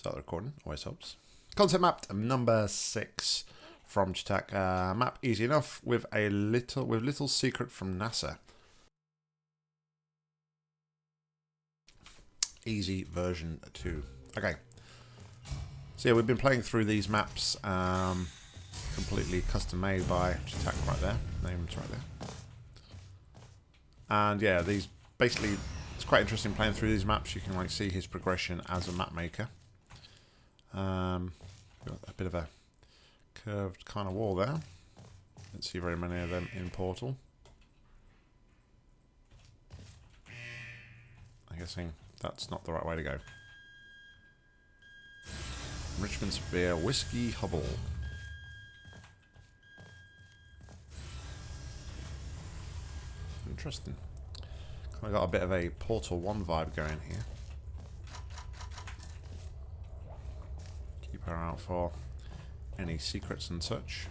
Start the recording, always helps. Concept map number six from Chitac. Uh, map easy enough with a little with little secret from NASA. Easy version two. Okay. So yeah, we've been playing through these maps, um, completely custom made by Chitac right there. Name's right there. And yeah, these basically it's quite interesting playing through these maps. You can like see his progression as a map maker. Um, got a bit of a curved kind of wall there. Don't see very many of them in Portal. I'm guessing that's not the right way to go. Richmond Spear Whiskey Hubble. Interesting. Kind of got a bit of a Portal 1 vibe going here. Keep out for any secrets and such.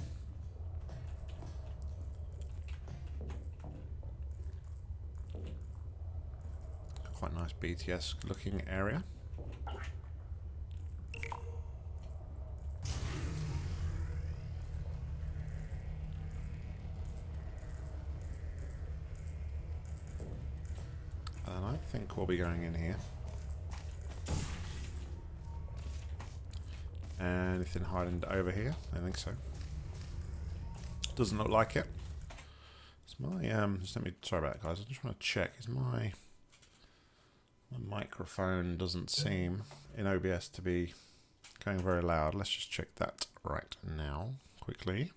Quite nice BTS looking area. And I think we'll be going in here. Anything hiding over here? I think so. Doesn't look like it. Is my um? Just let me. Sorry about that, guys. I just want to check. Is my my microphone doesn't seem in OBS to be going very loud. Let's just check that right now, quickly.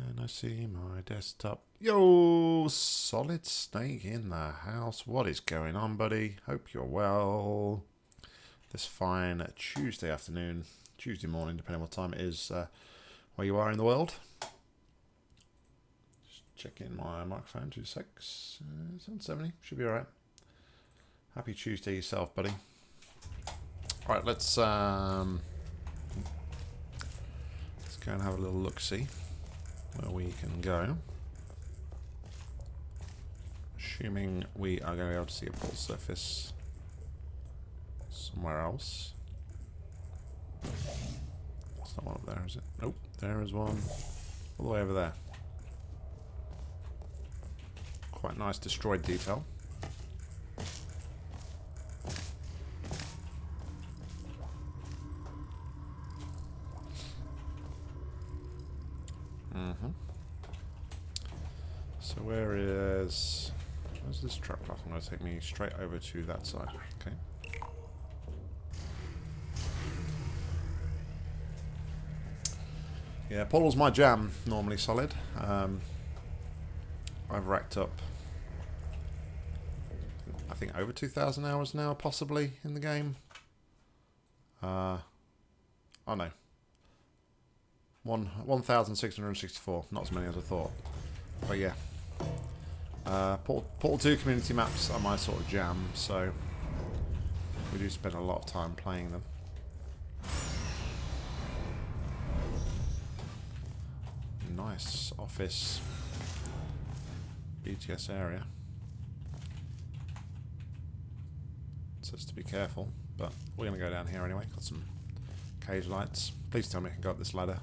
Can I see my desktop? Yo, Solid Snake in the house. What is going on, buddy? Hope you're well. This fine Tuesday afternoon, Tuesday morning, depending on what time it is uh, where you are in the world. Just checking my microphone, two uh, 770, should be alright. Happy Tuesday yourself, buddy. Alright, let's um, let's go and have a little look-see where we can go. Assuming we are going to be able to see a full surface somewhere else. That's not one up there, is it? Nope, there is one all the way over there. Quite nice destroyed detail. Where is... Where's this trap platform going to take me straight over to that side? Okay. Yeah, Portal's my jam, normally solid. Um, I've racked up, I think, over 2,000 hours now, possibly, in the game. Uh, oh no. One 1,664, not as many as I thought. But yeah. Uh, Portal, Portal 2 community maps are my sort of jam, so we do spend a lot of time playing them. Nice office BTS area. Says to be careful, but we're going to go down here anyway. Got some cage lights. Please tell me I can go up this ladder.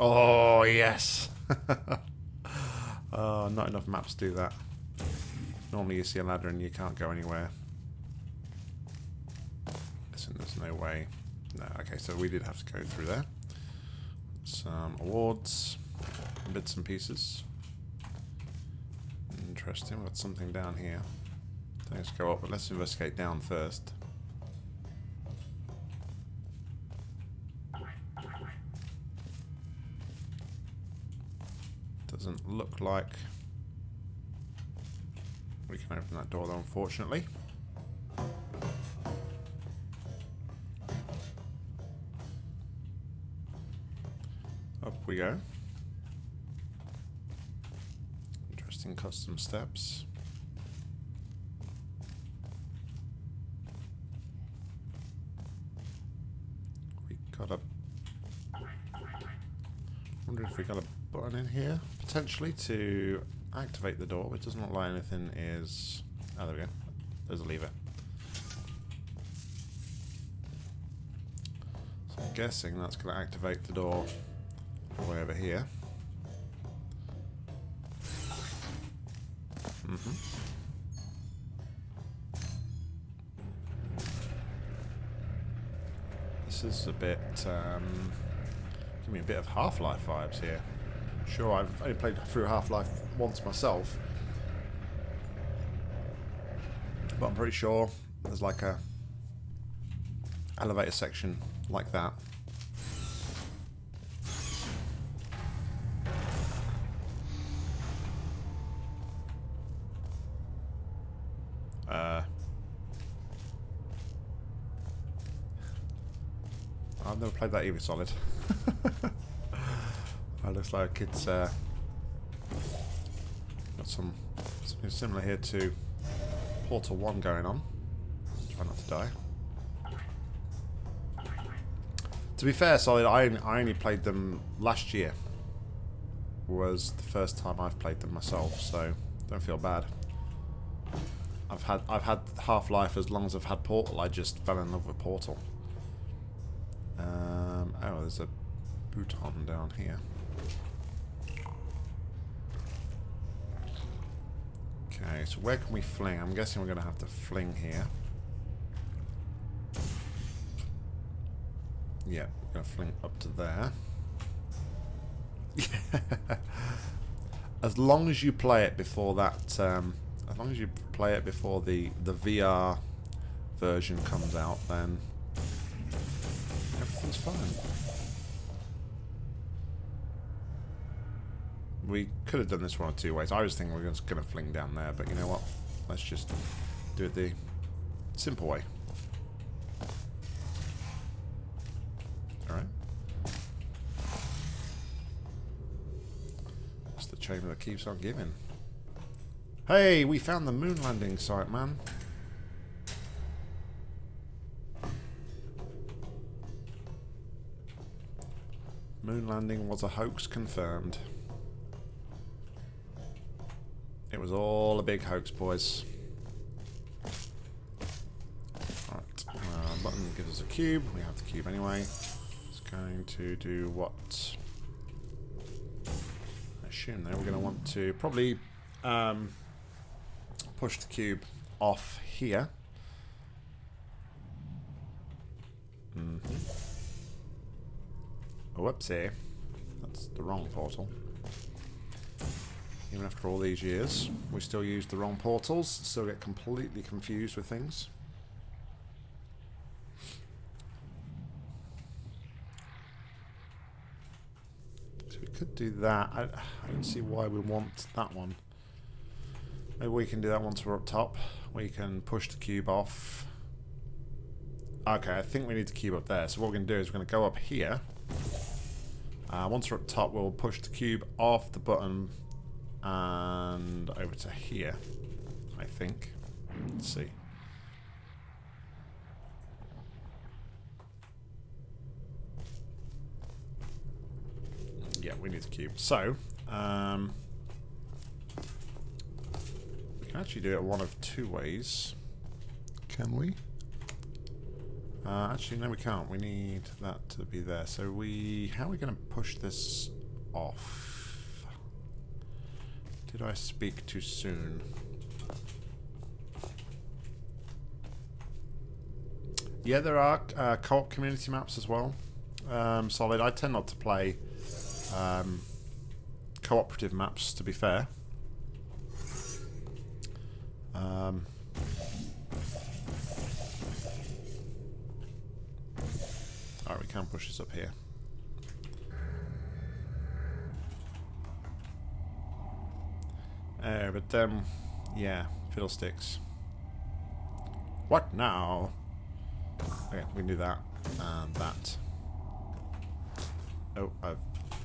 Oh, yes! oh, not enough maps do that. Normally you see a ladder and you can't go anywhere. Listen, there's no way. No, okay, so we did have to go through there. Some awards bits and pieces. Interesting, we've got something down here. Let's go up, but let's investigate down first. Look like we can open that door though, unfortunately. Up we go. Interesting custom steps. We got a if we got a button in here, potentially, to activate the door, which doesn't look like anything is... Oh, there we go. There's a lever. So I'm guessing that's going to activate the door way over here. Mm -hmm. This is a bit, um, give me a bit of Half-Life vibes here. Sure, I've only played through Half-Life once myself. But I'm pretty sure there's like a elevator section like that. Uh, I've never played that either, Solid. Looks like it's uh, got some something similar here to Portal 1 going on. Try not to die. To be fair, Solid, I, I only played them last year. Was the first time I've played them myself, so don't feel bad. I've had I've had Half-Life as long as I've had Portal. I just fell in love with Portal. Um, oh, there's a button down here. Okay, so where can we fling? I'm guessing we're going to have to fling here. Yeah, we're going to fling up to there. as long as you play it before that, um, as long as you play it before the, the VR version comes out, then everything's fine. We could have done this one or two ways. I was thinking we were just going to fling down there, but you know what? Let's just do it the simple way. Alright. It's the chamber that keeps on giving. Hey, we found the moon landing site, man. Moon landing was a hoax confirmed. Was all a big hoax, boys. Right, uh, button gives us a cube. We have the cube anyway. It's going to do what? I assume there we're going to want to probably um, push the cube off here. Mm -hmm. Oh, whoopsie. That's the wrong portal. Even after all these years, we still use the wrong portals, still get completely confused with things. So we could do that. I, I don't see why we want that one. Maybe we can do that once we're up top. We can push the cube off. Okay, I think we need the cube up there. So what we're going to do is we're going to go up here. Uh, once we're up top, we'll push the cube off the button and over to here, I think. Let's see. Yeah, we need the cube. So, um, we can actually do it one of two ways. Can we? Uh, actually, no, we can't. We need that to be there. So we, how are we going to push this off? Did I speak too soon? Yeah, there are uh, co-op community maps as well. Um, solid. I tend not to play um, cooperative maps, to be fair. Um, Alright, we can push this up here. Uh, but, um, yeah, fiddlesticks. What now? Okay, we can do that. And that. Oh, I've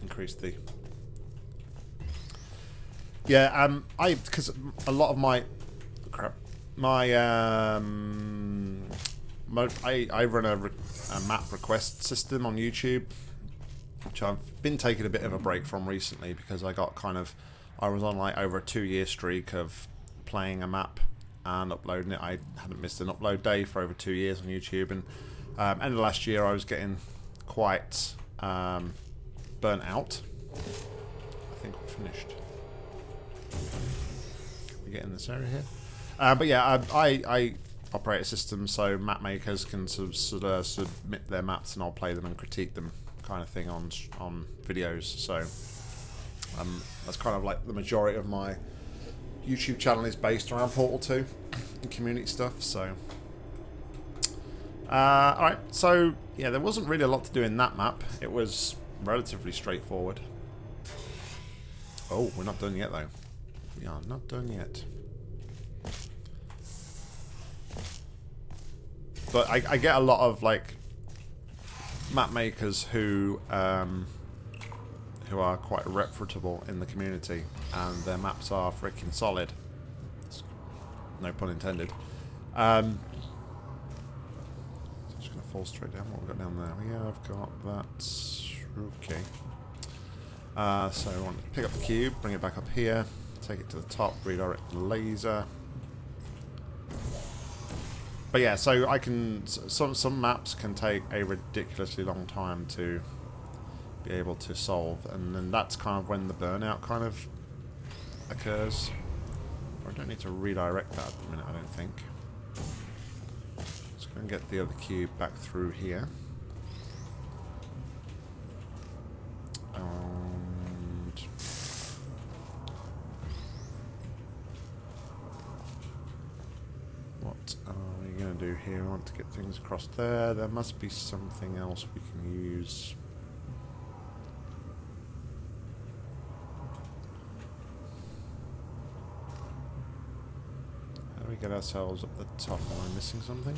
increased the... Yeah, um, I, because a lot of my, crap, my, um, my, I, I run a, a map request system on YouTube. which I've been taking a bit of a break from recently because I got kind of I was on like over a two year streak of playing a map and uploading it. I hadn't missed an upload day for over two years on YouTube, and um, end of last year I was getting quite um, burnt out. I think we're finished. We get in this area here, uh, but yeah, I, I, I operate a system so map makers can sub, sub, uh, submit their maps and I'll play them and critique them, kind of thing on on videos. So um, that's kind of like the majority of my YouTube channel is based around Portal 2 and community stuff. So, uh, all right. So yeah, there wasn't really a lot to do in that map. It was relatively straightforward. Oh, we're not done yet though. We are not done yet. But I, I get a lot of like map makers who um, who are quite reputable in the community, and their maps are freaking solid. No pun intended. Um, just gonna fall straight down. What we got down there? Yeah, I've got that. Okay. Uh, so I want to pick up the cube, bring it back up here, take it to the top, redirect the laser. But yeah, so I can some some maps can take a ridiculously long time to be able to solve, and then that's kind of when the burnout kind of occurs. I don't need to redirect that at the minute, I don't think. Let's go and get the other cube back through here. What are we going to do here. I want to get things across there. There must be something else we can use. How do we get ourselves up the top? Am I missing something?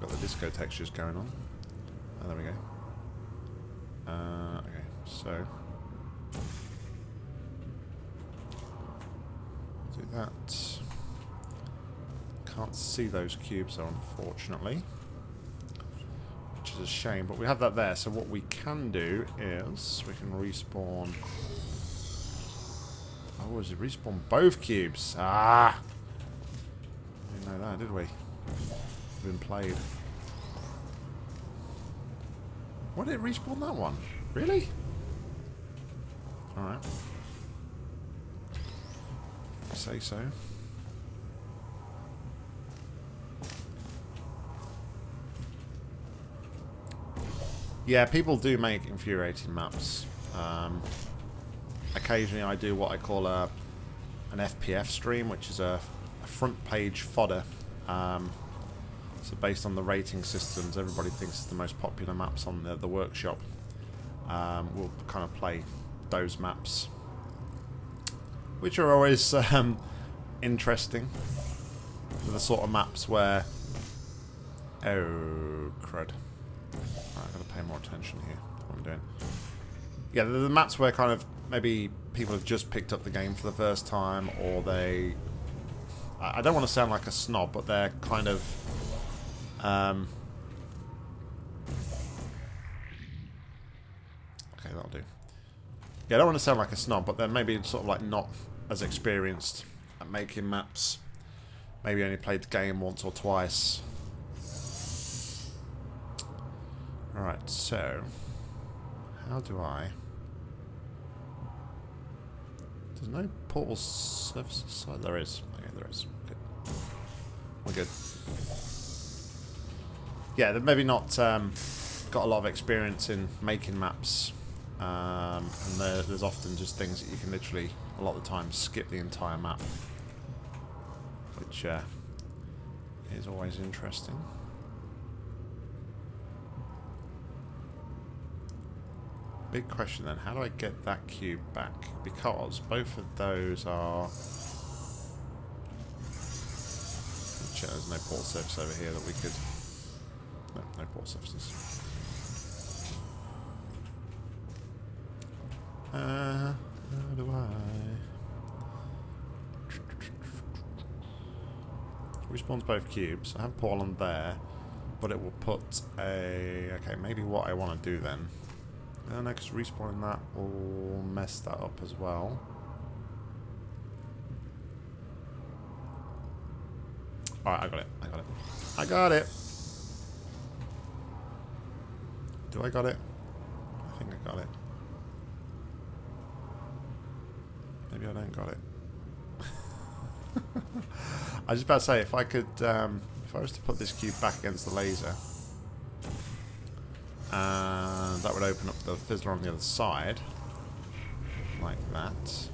Got the disco textures going on. Oh, there we go. Uh, okay, so... Do that can't see those cubes though, unfortunately. Which is a shame, but we have that there. So what we can do is we can respawn... Oh, is it respawn both cubes? Ah! Didn't know that, did we? Been played. Why did it respawn that one? Really? Alright. Say so. Yeah, people do make infuriating maps. Um, occasionally I do what I call a an FPF stream, which is a, a front page fodder. Um, so based on the rating systems, everybody thinks it's the most popular maps on the, the workshop. Um, we'll kind of play those maps, which are always um, interesting. They're the sort of maps where... Oh, crud. I've got to pay more attention here what I'm doing. Yeah, the maps where kind of maybe people have just picked up the game for the first time, or they... I don't want to sound like a snob, but they're kind of... Um, okay, that'll do. Yeah, I don't want to sound like a snob, but they're maybe sort of like not as experienced at making maps. Maybe only played the game once or twice. Alright, so... How do I... There's no portal surfaces side. There is. Okay, there is. Good. We're good. Yeah, they've maybe not um, got a lot of experience in making maps. Um, and there, there's often just things that you can literally, a lot of the time, skip the entire map. Which uh, is always interesting. Big question then, how do I get that cube back? Because both of those are... There's no port surface over here that we could... No, no port surfaces. Uh, how do I... Respawns both cubes. I have on there. but it will put a... Okay, maybe what I want to do then... No, no, because respawning that will mess that up as well. Alright, I got it. I got it. I got it! Do I got it? I think I got it. Maybe I don't got it. I was just about to say, if I could, um, if I was to put this cube back against the laser, and that would open up the fizzler on the other side, like that.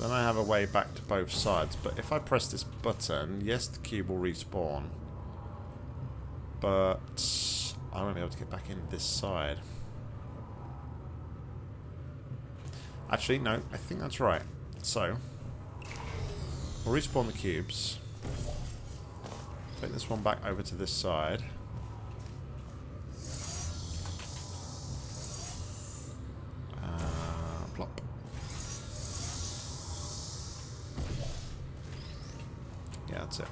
Then I have a way back to both sides, but if I press this button, yes, the cube will respawn. But I won't be able to get back in this side. Actually, no, I think that's right. So, we'll respawn the cubes. Take this one back over to this side. Uh, plop. Yeah, that's it.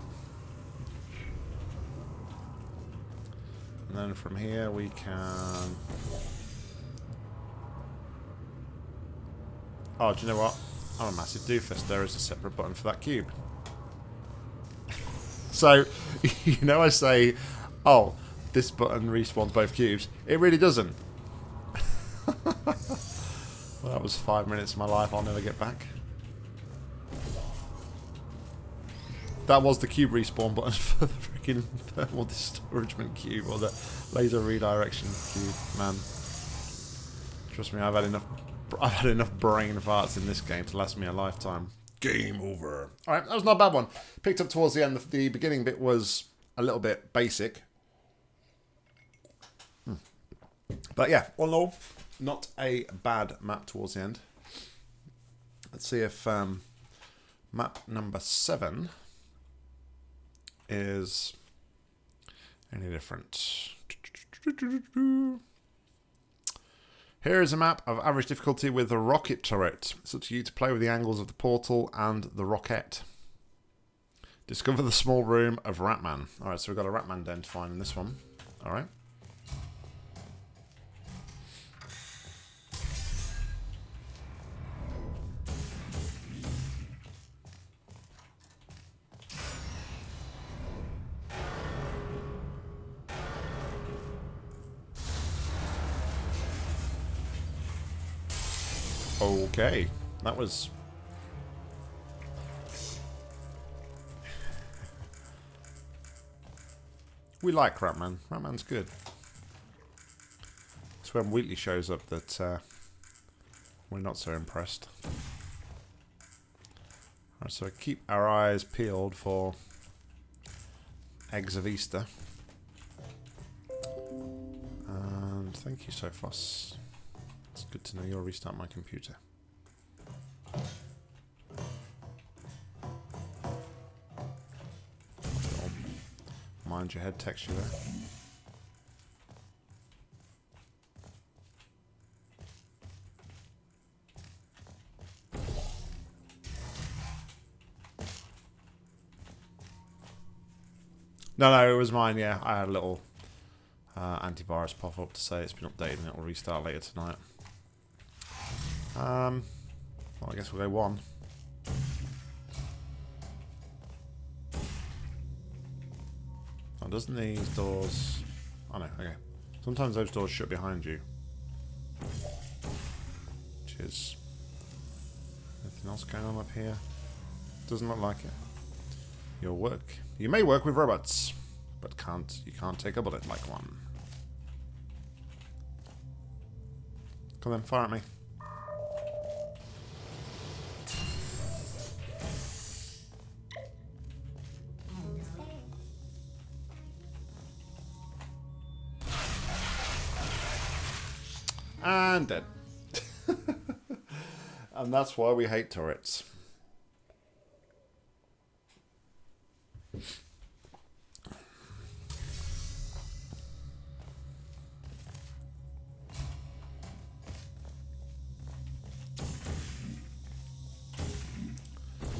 And then from here we can... Oh, do you know what? I'm a massive doofus. There is a separate button for that cube. so, you know I say, oh, this button respawns both cubes. It really doesn't. well, that was five minutes of my life I'll never get back. That was the cube respawn button for the freaking thermal discouragement cube or the laser redirection cube. Man, trust me, I've had enough I've had enough brain farts in this game to last me a lifetime. Game over. Alright, that was not a bad one. Picked up towards the end. The beginning bit was a little bit basic. Hmm. But yeah, all in all, not a bad map towards the end. Let's see if um, map number seven is any different. Here is a map of average difficulty with the rocket turret. It's up to you to play with the angles of the portal and the rocket. Discover the small room of Ratman. Alright, so we've got a Ratman den to find in this one. Alright. Okay, that was... we like Ratman. Ratman's good. It's when Wheatley shows up that uh, we're not so impressed. Right, so keep our eyes peeled for eggs of Easter. And thank you, Sophos. It's good to know you'll restart my computer. Mind your head texture there. No, no, it was mine, yeah. I had a little uh, antivirus pop up to say it's been updated and it will restart later tonight. Um, well, I guess we'll go one. Oh, doesn't these doors... Oh no, okay. Sometimes those doors shut behind you. Which is... Anything else going on up here? Doesn't look like it. Your work... You may work with robots, but can't you can't take a bullet like one. Come on, fire at me. and that's why we hate turrets.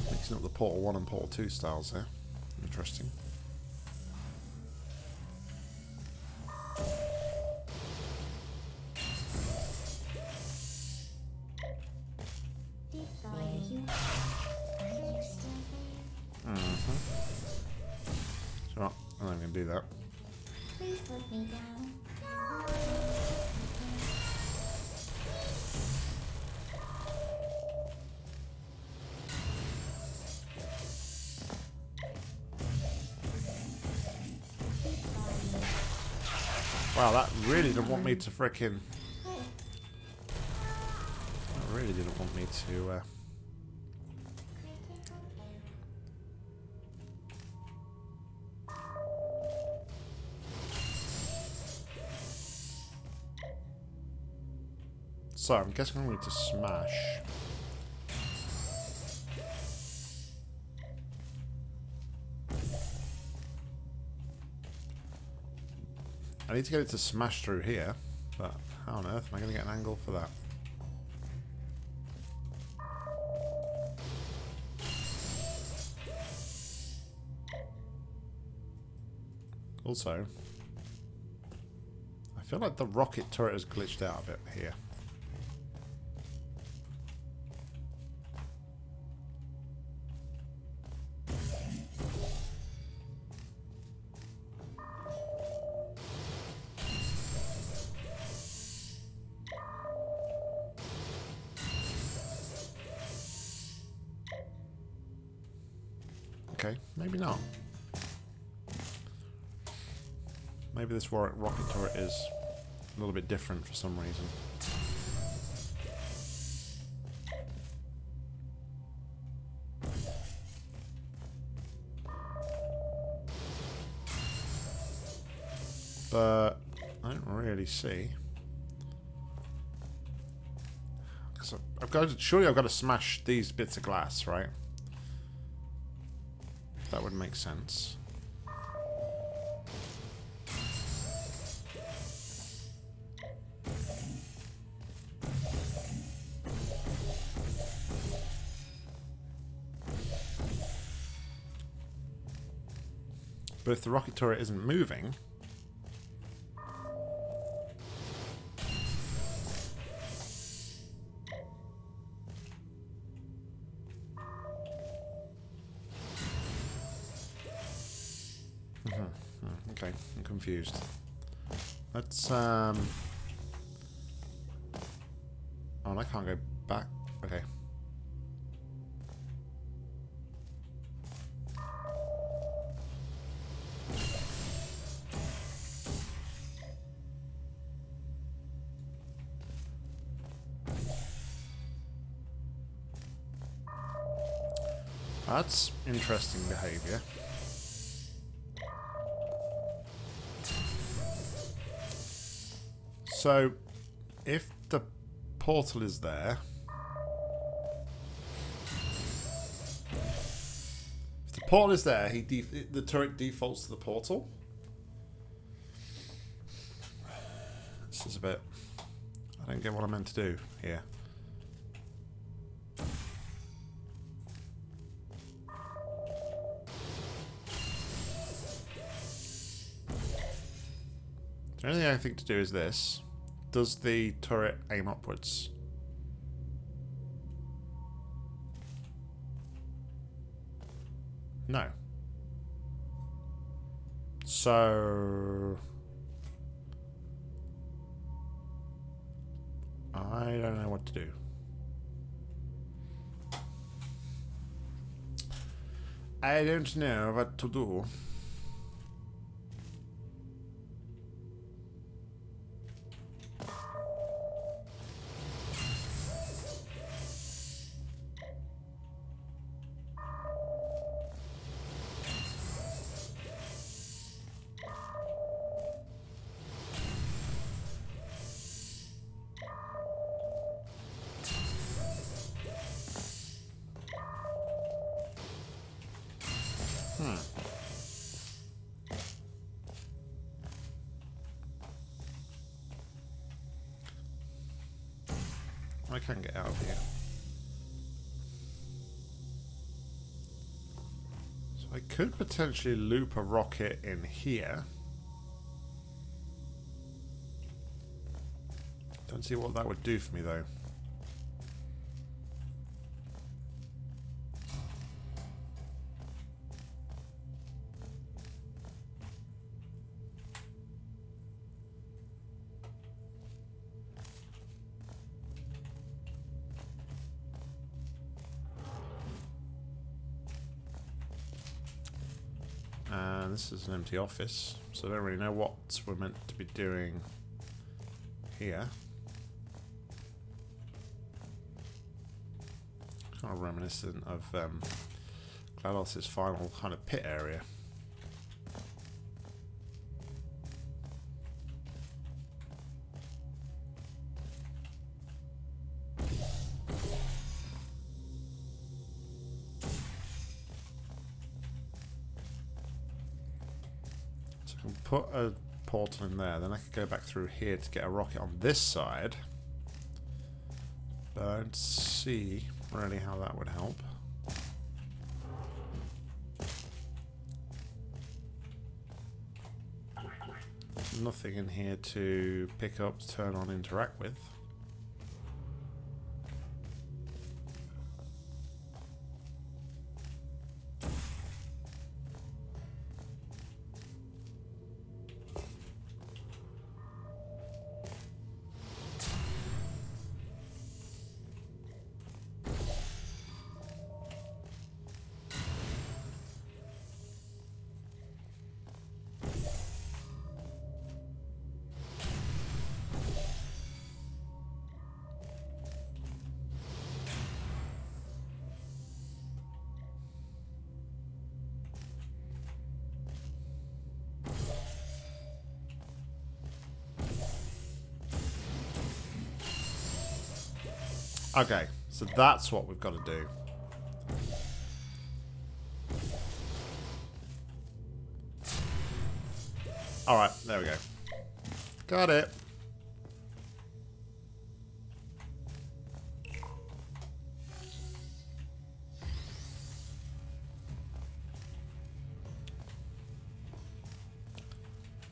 Mixing up the Portal 1 and Portal 2 styles there. Interesting. Didn't want me to frickin'... I really didn't want me to... Uh, So, I'm guessing I need to smash. I need to get it to smash through here, but how on earth am I going to get an angle for that? Also, I feel like the rocket turret has glitched out a bit here. Maybe not. Maybe this rocket turret is a little bit different for some reason. But I don't really see. Because I've got to, surely I've got to smash these bits of glass, right? Make sense. But if the rocket turret isn't moving... um... Oh, and I can't go back. Okay. That's interesting behaviour. So, if the portal is there... If the portal is there, he the turret defaults to the portal. This is a bit... I don't get what I'm meant to do here. The only thing I think to do is this. Does the turret aim upwards? No. So... I don't know what to do. I don't know what to do. Potentially loop a rocket in here. Don't see what that would do for me though. And this is an empty office, so I don't really know what we're meant to be doing here. Kind of reminiscent of um, GLaDOS' final kind of pit area. Portal in there, then I could go back through here to get a rocket on this side. But I don't see really how that would help. Nothing in here to pick up, turn on, interact with. Okay, so that's what we've got to do. Alright, there we go. Got it.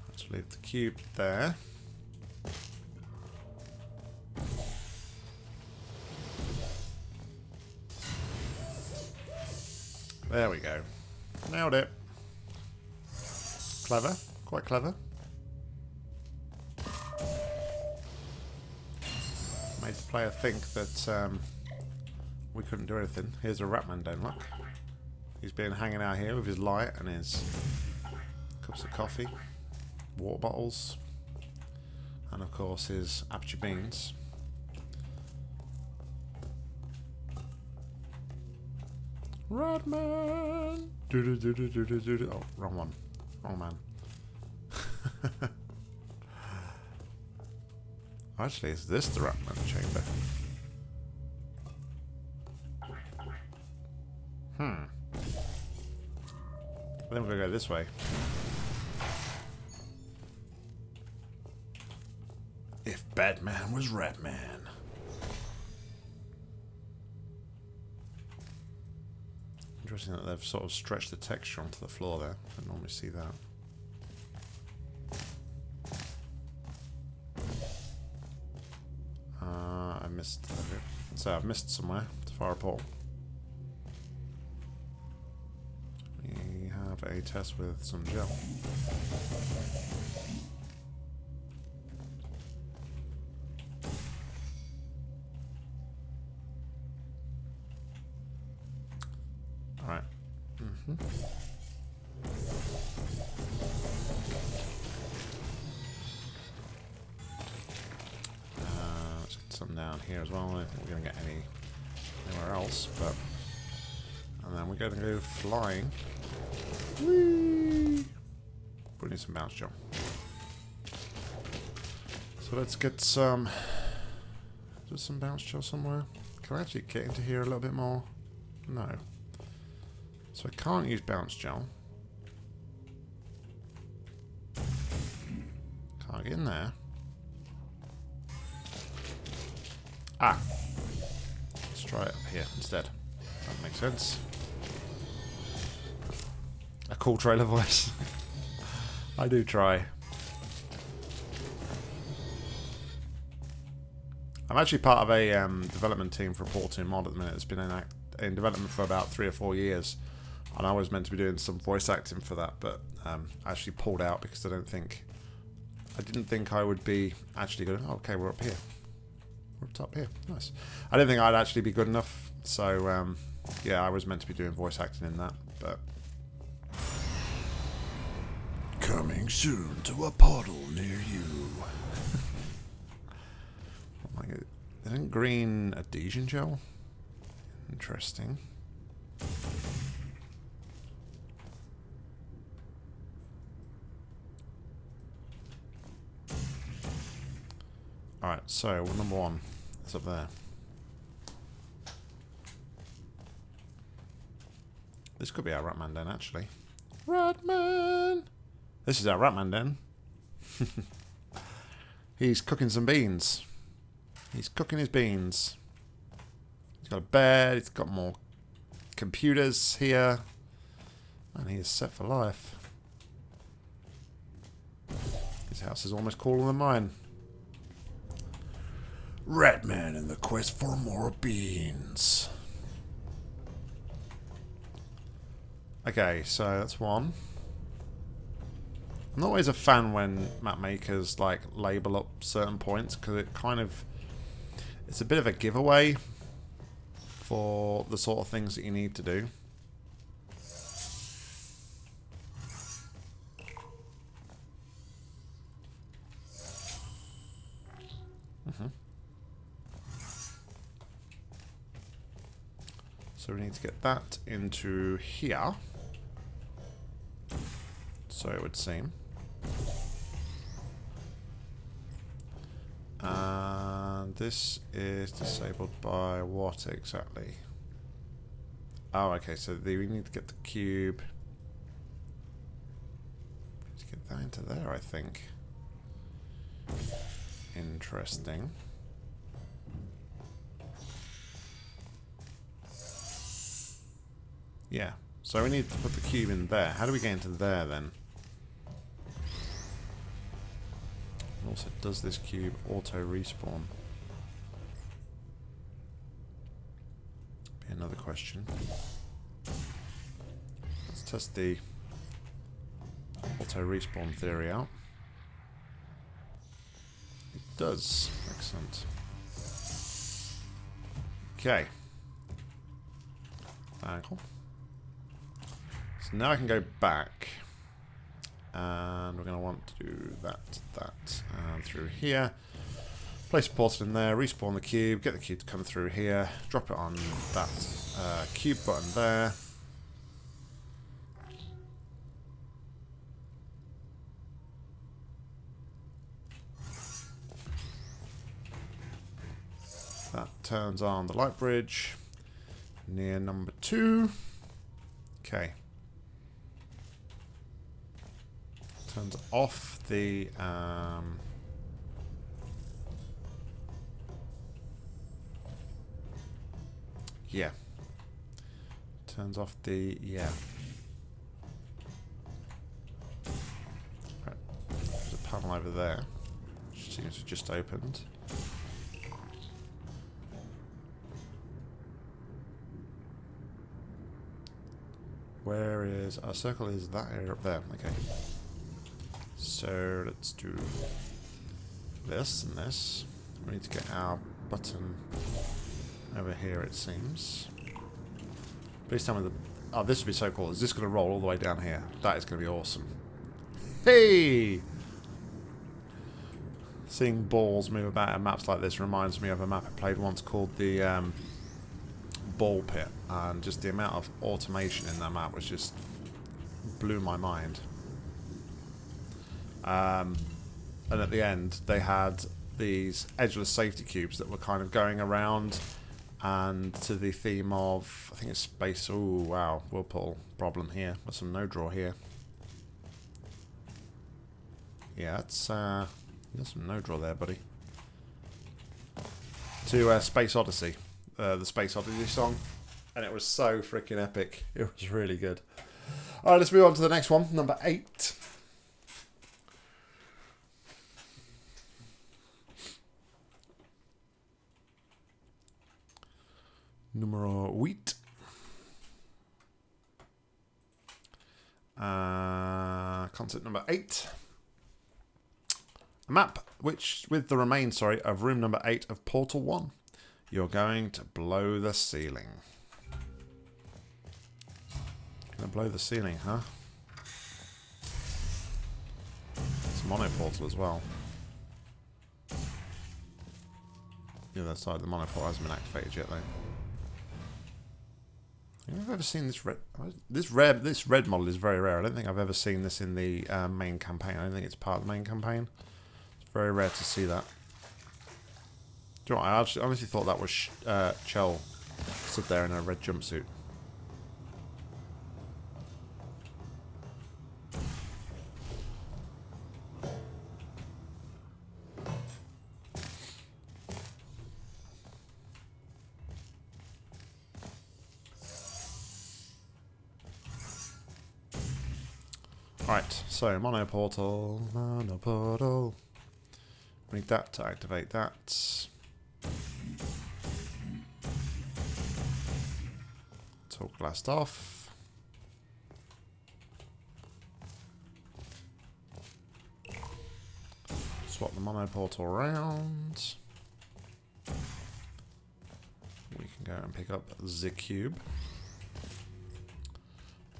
Let's leave the cube there. There we go. Nailed it. Clever. Quite clever. Made the player think that um, we couldn't do anything. Here's a Ratman down, look. He's been hanging out here with his light and his cups of coffee, water bottles, and of course his aperture beans. Rodman! Do do do do do do do. Oh, wrong one. Wrong man. Actually, is this the Ratman chamber? Hmm. Then we're gonna go this way. If Batman was Ratman. Interesting that they've sort of stretched the texture onto the floor there. I don't normally see that. Uh, I missed. So I've missed somewhere to fire a portal. We have a test with some gel. Alright. Mm-hmm. Uh, let's get some down here as well. I don't think we're going to get any anywhere else, but... And then we're going to go flying. Whee! We need some bounce jump. So let's get some... Some bounce gel somewhere. Can I actually get into here a little bit more? No. So I can't use bounce gel. Can't get in there. Ah. Let's try it up here instead. That makes sense. a cool trailer voice. I do try. I'm actually part of a um, development team for a Portal 2 mod at the minute. It's been in, in development for about three or four years. And I was meant to be doing some voice acting for that, but um, I actually pulled out because I don't think... I didn't think I would be actually good. Oh, okay, we're up here. We're up top here. Nice. I didn't think I'd actually be good enough. So, um, yeah, I was meant to be doing voice acting in that, but... Coming soon to a portal near you. oh my God. Isn't green adhesion gel? Interesting. Alright, so number one is up there. This could be our Ratman Den, actually. Ratman! This is our Ratman Den. He's cooking some beans. He's cooking his beans. He's got a bed, he's got more computers here. And he is set for life. His house is almost cooler than mine. Ratman in the quest for more beans. Okay, so that's one. I'm not always a fan when map makers like label up certain points because it kind of it's a bit of a giveaway for the sort of things that you need to do. So we need to get that into here. So it would seem. And this is disabled by what exactly? Oh, okay, so the, we need to get the cube. Let's get that into there, I think. Interesting. Yeah, so we need to put the cube in there. How do we get into there then? Also, does this cube auto respawn? Be another question. Let's test the auto respawn theory out. It does. Excellent. Okay. Uh, cool. So now I can go back. And we're going to want to do that, that, and through here. Place a portal in there, respawn the cube, get the cube to come through here, drop it on that uh, cube button there. That turns on the light bridge near number two. Okay. Turns off the um, yeah. Turns off the yeah. Right. there's a panel over there. Which seems to have just opened. Where is our circle is that area up there okay so let's do this and this. We need to get our button over here, it seems. Please tell me the... Oh, this would be so cool. Is this going to roll all the way down here? That is going to be awesome. Hey! Seeing balls move about in maps like this reminds me of a map I played once called the um, Ball Pit. And just the amount of automation in that map was just blew my mind. Um, and at the end, they had these edgeless safety cubes that were kind of going around and to the theme of, I think it's space, oh wow, whirlpool problem here, with some no draw here. Yeah, it's, uh, there's some no draw there, buddy. To uh, Space Odyssey, uh, the Space Odyssey song, and it was so freaking epic. It was really good. All right, let's move on to the next one, number eight. Numero 8. Uh, concept number eight. A map which, with the remains, sorry, of room number eight of Portal One. You're going to blow the ceiling. Gonna blow the ceiling, huh? It's a mono portal as well. The other side of the mono portal hasn't been activated yet, though. I've ever seen this red. This red, this red model is very rare. I don't think I've ever seen this in the uh, main campaign. I don't think it's part of the main campaign. It's very rare to see that. Do you know what? I actually, honestly thought that was uh, Chell stood there in a red jumpsuit. So mono portal, mono portal. Need that to activate that. Talk blast off. Swap the mono portal around. We can go and pick up the cube.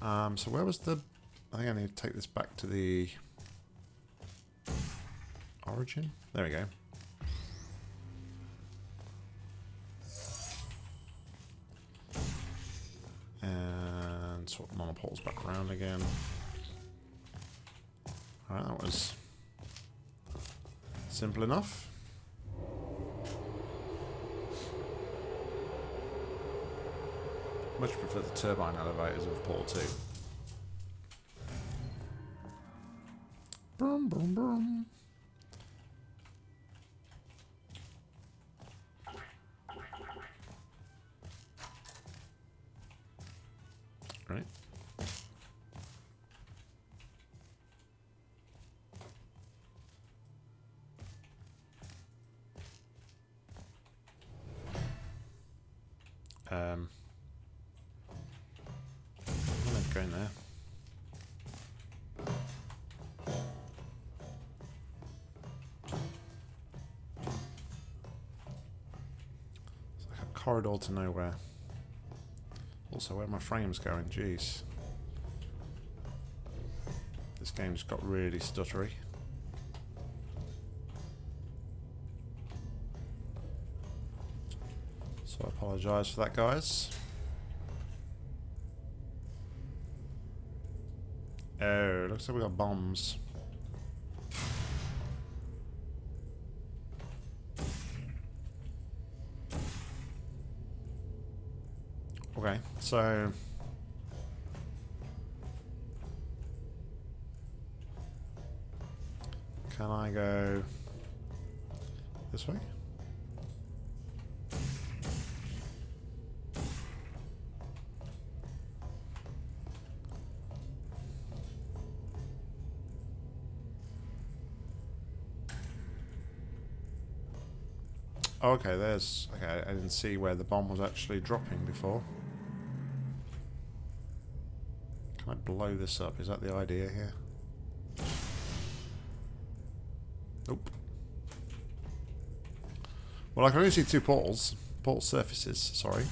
Um, so where was the... I think I need to take this back to the origin. There we go. And swap mono portals back around again. Alright, that was simple enough. Much prefer the turbine elevators of Portal 2. Corridor to nowhere. Also, where my frame's going, jeez. This game's got really stuttery. So I apologise for that, guys. Oh, looks like we got bombs. So can I go this way? Okay, there's... Okay, I didn't see where the bomb was actually dropping before. I blow this up? Is that the idea here? Nope. Well, I can only see two portals. Portal surfaces, sorry.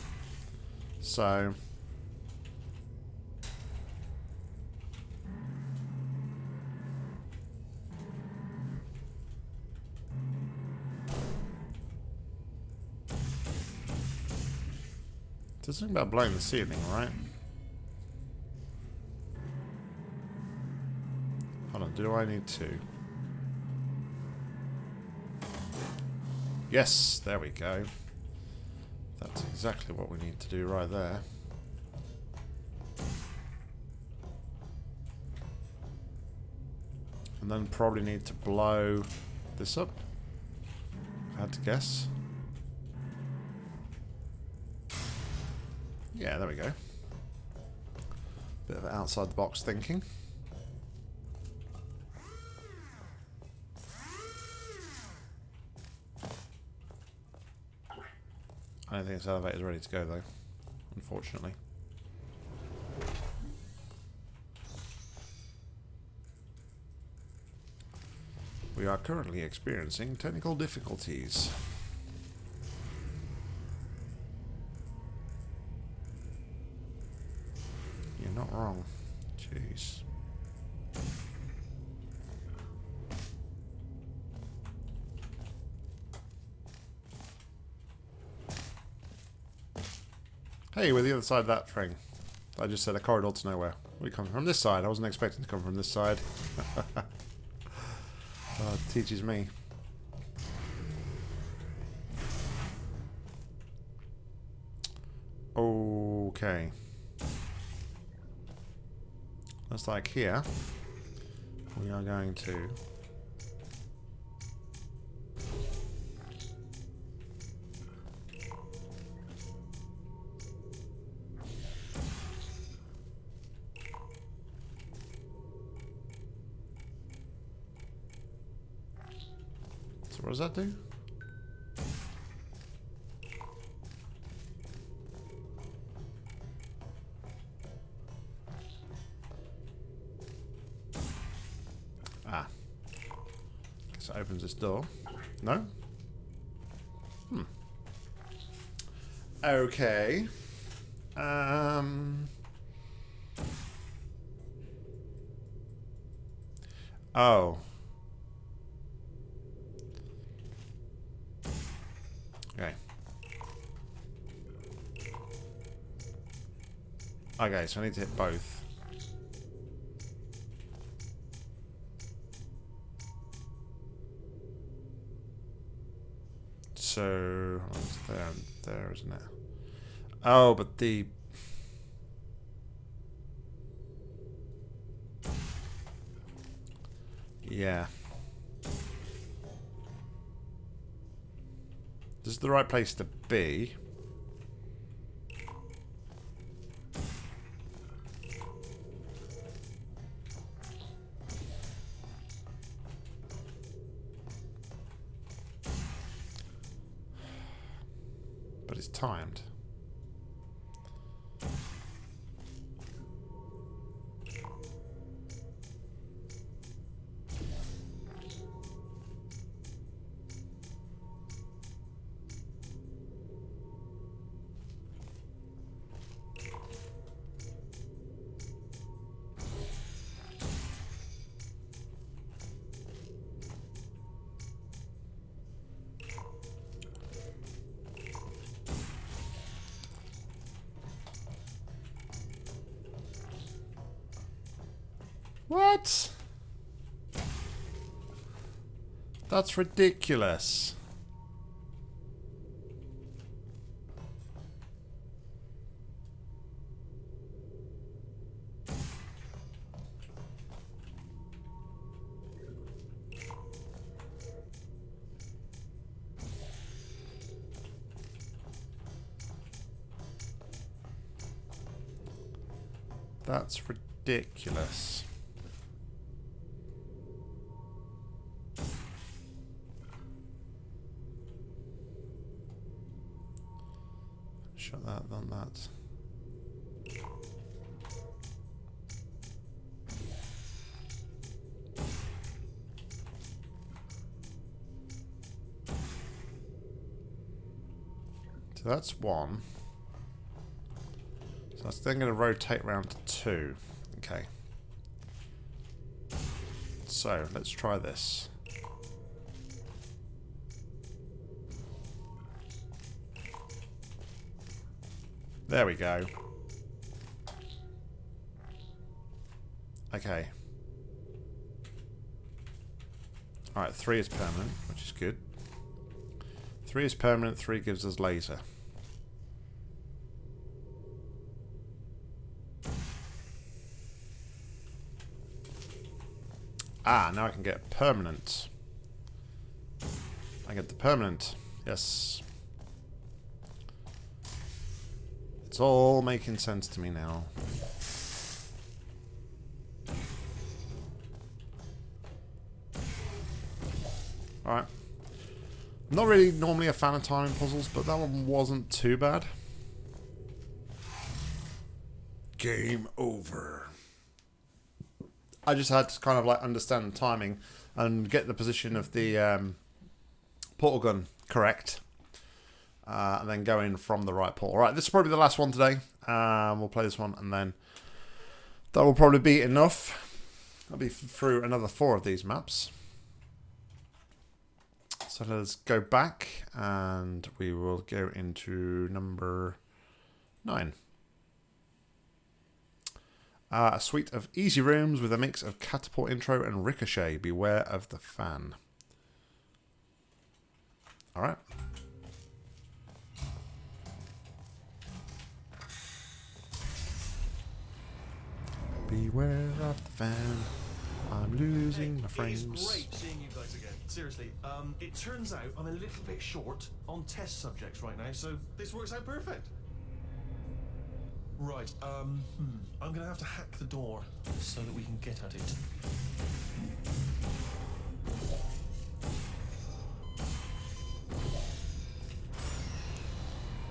So... There's something about blowing the ceiling, right? Do I need to? Yes, there we go. That's exactly what we need to do right there. And then probably need to blow this up. I had to guess. Yeah, there we go. Bit of outside the box thinking. Think this elevator's ready to go though, unfortunately. We are currently experiencing technical difficulties. Hey, we're the other side of that thing. I just said a corridor to nowhere. We come from this side. I wasn't expecting to come from this side. oh, teaches me. Okay. Looks like here we are going to does that do? Ah. Guess it opens this door. No? Hmm. Okay. Okay, so I need to hit both. So, there there, isn't it? Oh, but the... Yeah. This is the right place to be. What? That's ridiculous. That's ridiculous. So that's one. So that's then going to rotate round to two. Okay. So let's try this. There we go. Okay. Alright, three is permanent, which is good. Three is permanent, three gives us laser. Ah, now I can get permanent. I get the permanent. Yes. It's all making sense to me now. Alright. Not really normally a fan of timing puzzles, but that one wasn't too bad. Game over. I just had to kind of like understand the timing and get the position of the um, portal gun correct. Uh, and then go in from the right portal. Right, this is probably the last one today. Um, we'll play this one and then that will probably be enough. I'll be through another four of these maps. So let's go back and we will go into number nine. Uh, a suite of easy rooms with a mix of catapult intro and ricochet. Beware of the fan. Alright. Beware of the fan. I'm losing my frames. It is great seeing you guys again. Seriously, um, it turns out I'm a little bit short on test subjects right now, so this works out perfect. Right, um, hmm, I'm gonna have to hack the door so that we can get at it.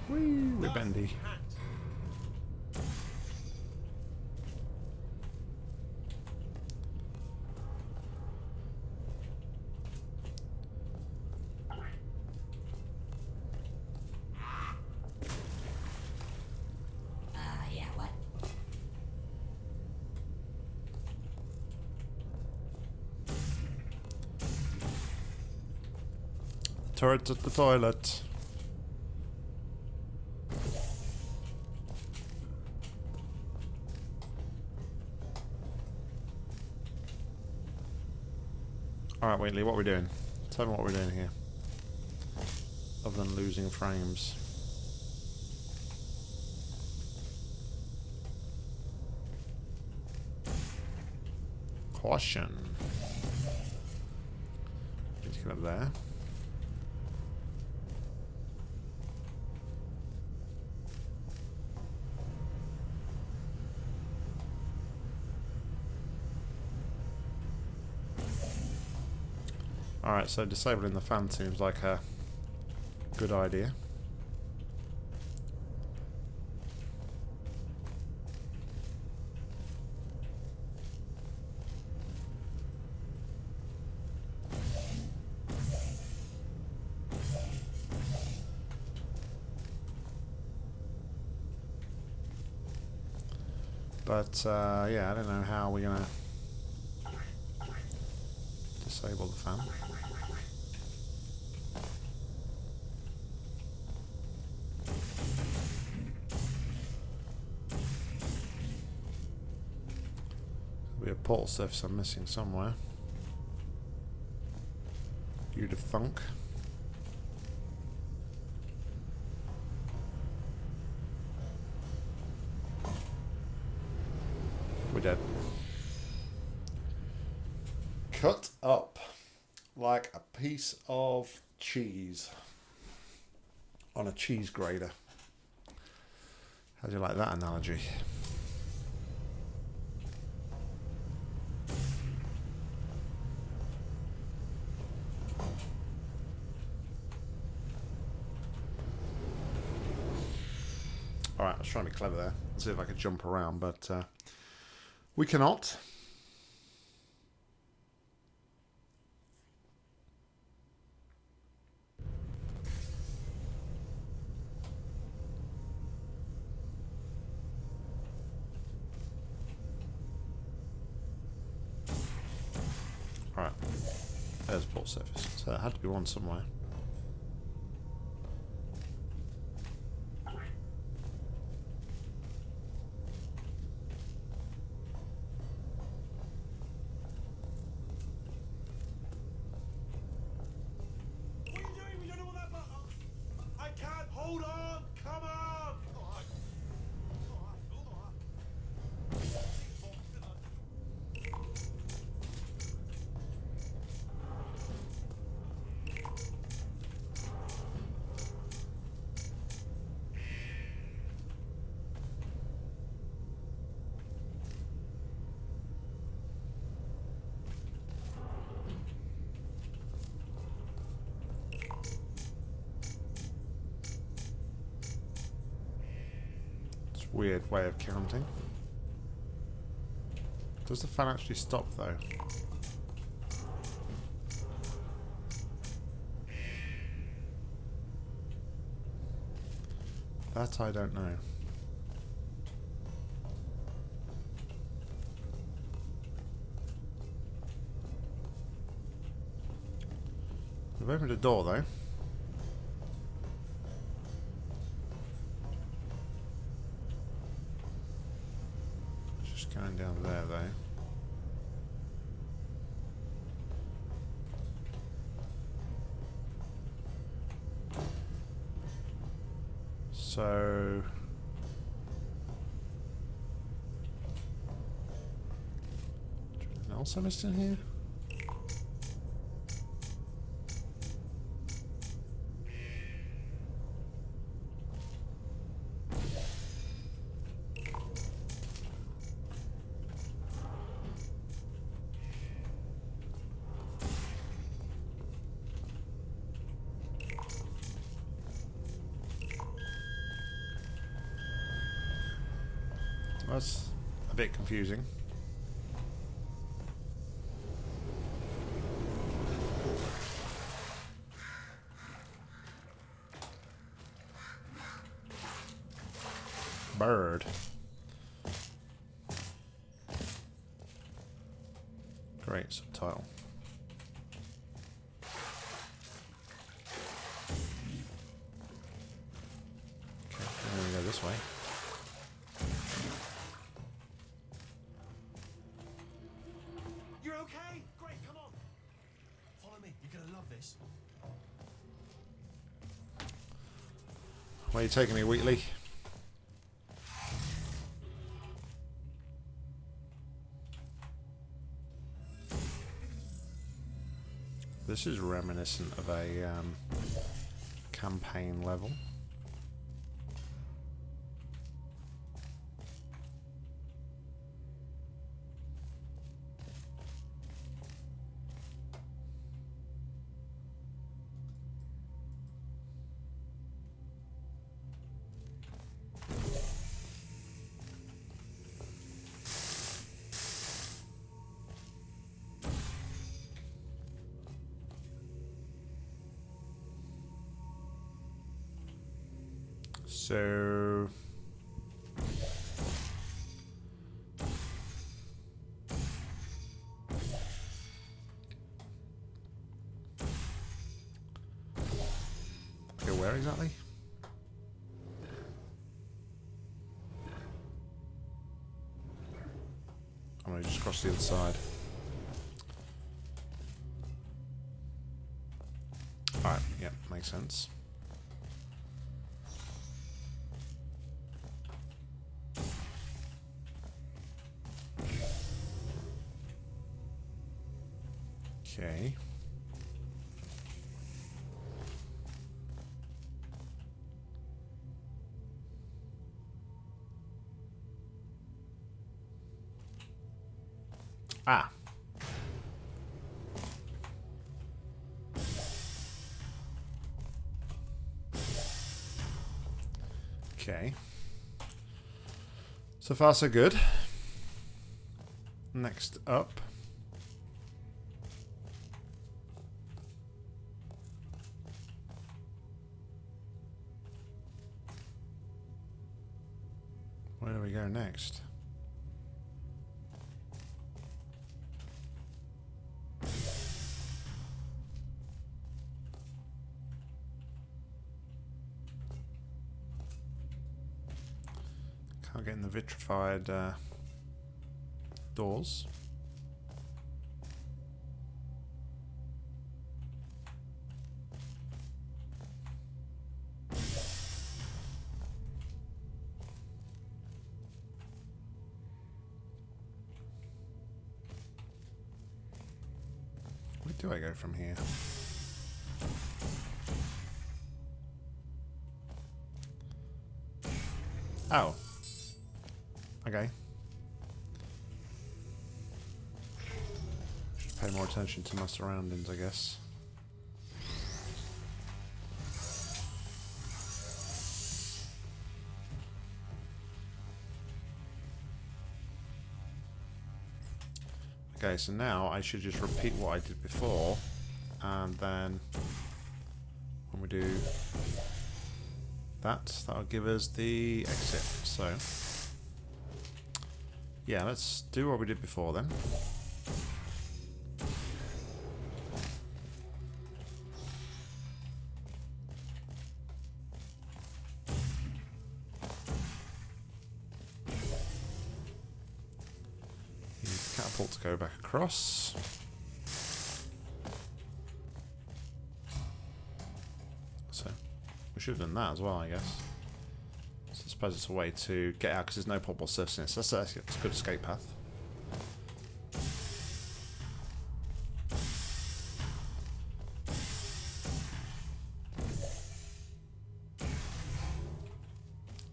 Whee, we're bendy. Hacked. Turrets at the toilet. Alright, Wheatley, what are we doing? Tell me what we're doing here. Other than losing frames. Caution. Get up there. Alright, so disabling the fan seems like a good idea. But, uh, yeah, I don't know how we're going to disable the fan. Surface I'm missing somewhere. You'd have thunk. We're dead. Cut up like a piece of cheese on a cheese grater. How do you like that analogy? Alright, I was trying to be clever there. See if I could jump around, but uh, we cannot. Alright. There's port surface. So it had to be one somewhere. What are you doing? We don't know what that button. I can't. Hold on. Come on. Weird way of counting. Does the fan actually stop though? That I don't know. We've opened a door though. Just going down there though. So anything else I missed in here? That's a bit confusing. Are you taking me, Wheatley? This is reminiscent of a um, campaign level. So Okay, where exactly? Oh, I'm gonna just cross the other side. Alright, yeah, makes sense. Okay. So far, so good. Next up. Vitrified uh, doors. Where do I go from here? Oh. Okay. Should pay more attention to my surroundings, I guess. Okay, so now I should just repeat what I did before, and then when we do that, that'll give us the exit. So yeah, let's do what we did before then. Catapult to go back across. So, we should have done that as well, I guess. Suppose it's a way to get out because there's no possible surface in it. So that's, that's, that's a good escape path.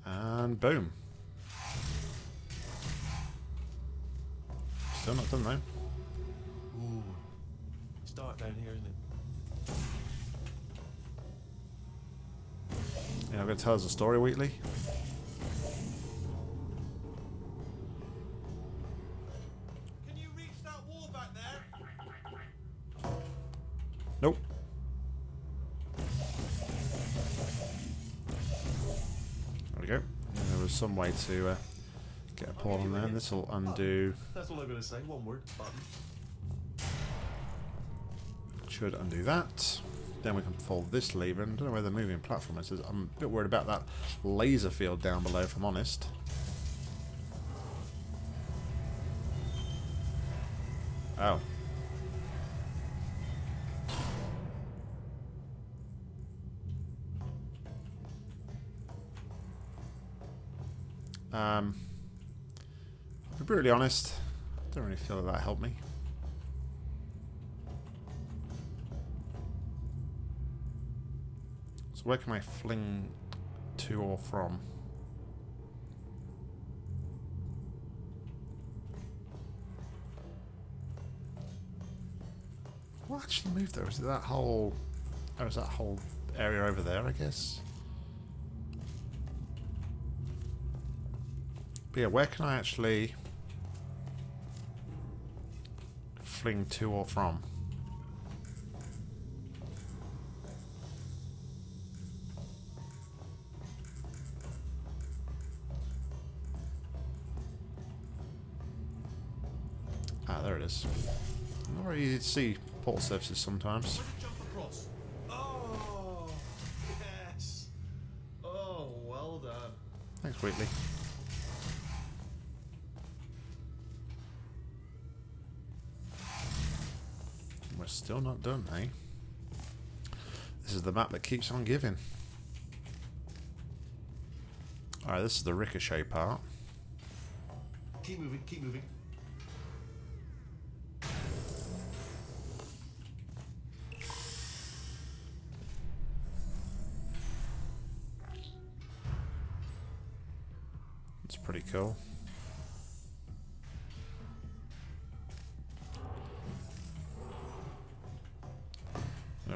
And boom. Still not done though. Ooh. It's dark down here, isn't it? Yeah, I'm going to tell us a story, Wheatley. Nope. There we go. Yeah, there was some way to uh, get a pawn on there. This will undo. That's all I'm going to say. One word. Button. Should undo that. Then we can fold this lever. And I don't know where the moving platform is. I'm a bit worried about that laser field down below, if I'm honest. Oh. Um, to be brutally honest, I don't really feel that that helped me. So where can I fling to or from? What actually moved there? Is it that whole... Is that whole area over there, I guess? But yeah, where can I actually fling to or from? Ah, there it is. Not very easy to see port surfaces sometimes. Let it jump across. Oh, yes. Oh, well done. Thanks, Wheatley. Not done, eh? This is the map that keeps on giving. Alright, this is the ricochet part. Keep moving, keep moving. It's pretty cool.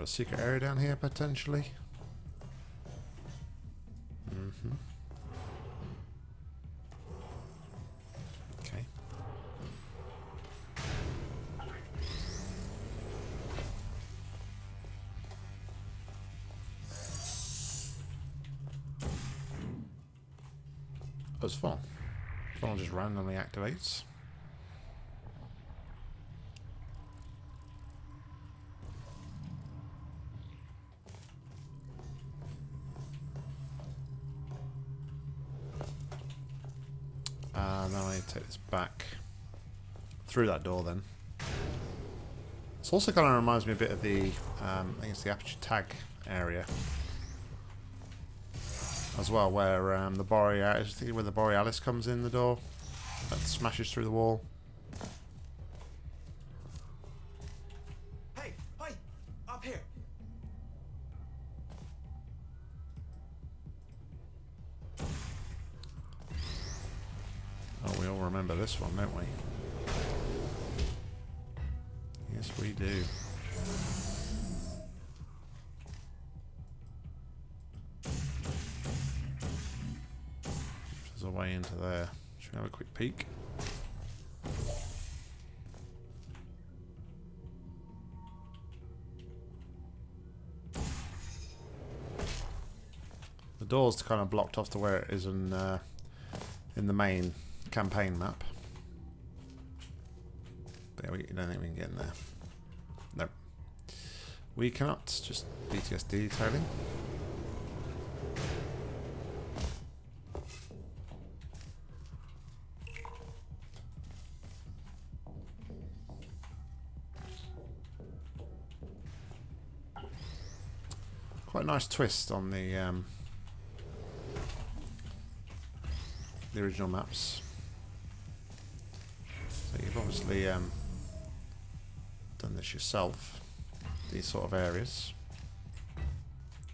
A secret area down here potentially. Mm-hmm. Okay. Oh, it's funnel. Funnel just randomly activates. Uh, then I take this back through that door then. It's also kind of reminds me a bit of the, um, I think it's the aperture tag area as well, where um, the Borealis, I think where the Borealis comes in the door, that smashes through the wall. peek. The door's kind of blocked off to where it is in, uh, in the main campaign map. There we don't think we can get in there. Nope. We cannot. Just BTSD tailing. Nice twist on the um, the original maps. So you've obviously um, done this yourself. These sort of areas.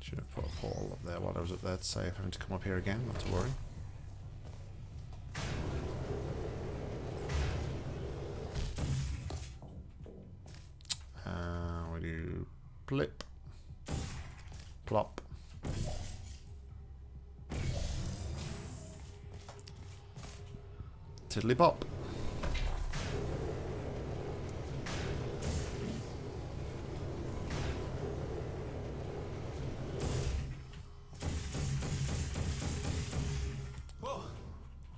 Should have put a portal up there while I was up there to save having to come up here again. Not to worry. Uh, we do blip, plop. Tiddly bop. Well,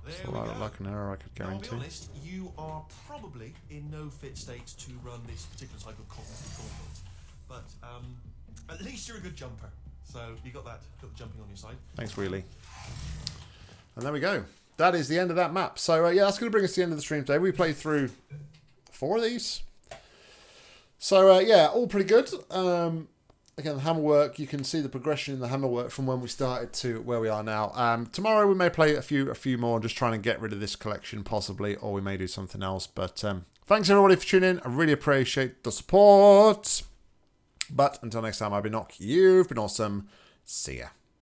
there So we that go. looked like an error I could go Now, I'll be honest, you are probably in no fit state to run this particular type of cognitive gauntlet. But um, at least you're a good jumper. So you got that, got the jumping on your side. Thanks, Wheatley. And there we go. That is the end of that map. So, uh, yeah, that's going to bring us to the end of the stream today. We played through four of these. So, uh, yeah, all pretty good. Um, again, the hammer work, you can see the progression in the hammer work from when we started to where we are now. Um, tomorrow we may play a few a few more, just trying to get rid of this collection possibly, or we may do something else. But um, thanks everybody for tuning in. I really appreciate the support. But until next time, I've been Nock. You've been awesome. See ya.